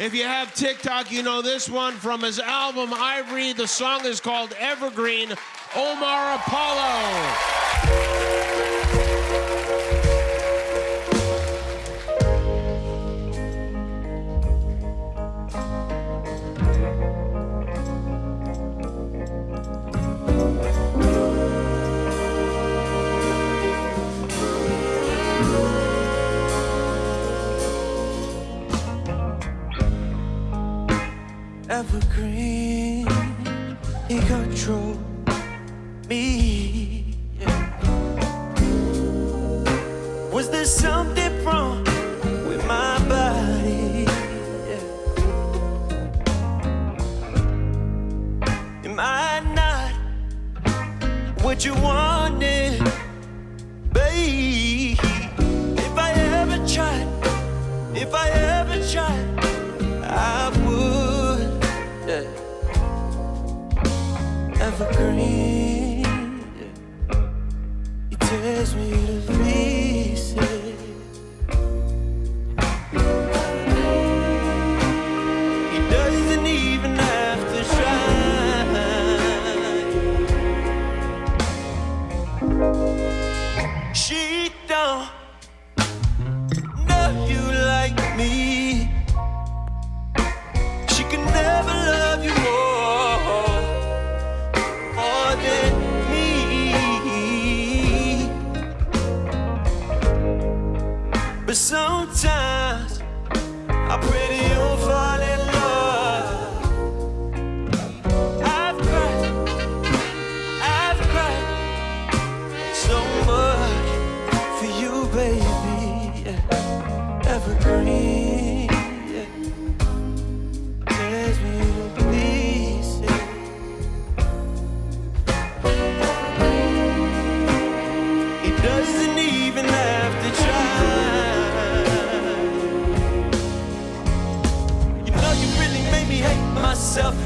If you have TikTok, you know this one from his album Ivory. The song is called Evergreen. Omar Apollo. Evergreen. He control me. yeah. Was there something wrong with my body? Yeah. Am I not what you wanted, Evergreen. He tears me to pieces. He doesn't even have to try. She don't But sometimes I pray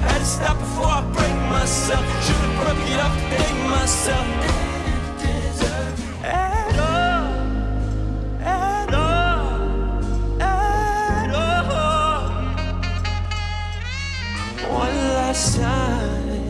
Had to stop before I break myself. Should've broke it up, hate myself. At all, at all, at all one last time.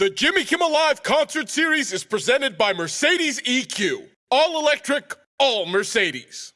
The Jimmy Kimmel Live concert series is presented by Mercedes EQ. All electric, all Mercedes.